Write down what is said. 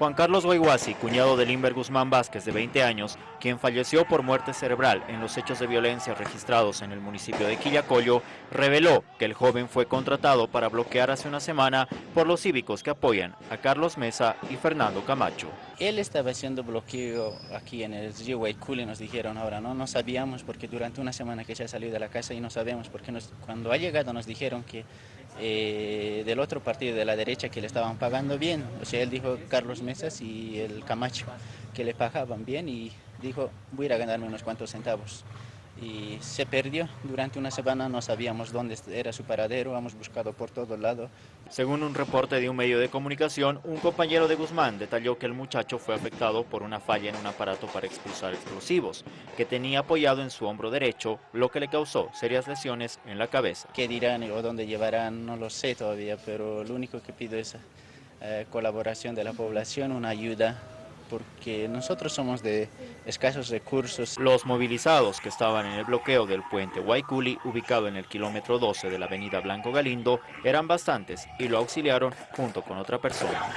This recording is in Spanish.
Juan Carlos Guayguasi, cuñado de Limber Guzmán Vázquez, de 20 años, quien falleció por muerte cerebral en los hechos de violencia registrados en el municipio de Quillacollo, reveló que el joven fue contratado para bloquear hace una semana por los cívicos que apoyan a Carlos Mesa y Fernando Camacho. Él estaba haciendo bloqueo aquí en el río Guayculi, nos dijeron ahora, ¿no? No sabíamos porque durante una semana que ya salió de la casa y no sabemos porque cuando ha llegado nos dijeron que eh, del otro partido de la derecha que le estaban pagando bien. O sea, él dijo Carlos Mesas y el Camacho que le pagaban bien y dijo voy a ir a ganarme unos cuantos centavos y se perdió. Durante una semana no sabíamos dónde era su paradero, hemos buscado por todos lados. Según un reporte de un medio de comunicación, un compañero de Guzmán detalló que el muchacho fue afectado por una falla en un aparato para expulsar explosivos, que tenía apoyado en su hombro derecho, lo que le causó serias lesiones en la cabeza. ¿Qué dirán o dónde llevarán? No lo sé todavía, pero lo único que pido es eh, colaboración de la población, una ayuda porque nosotros somos de escasos recursos. Los movilizados que estaban en el bloqueo del puente Guayculi, ubicado en el kilómetro 12 de la avenida Blanco Galindo, eran bastantes y lo auxiliaron junto con otra persona.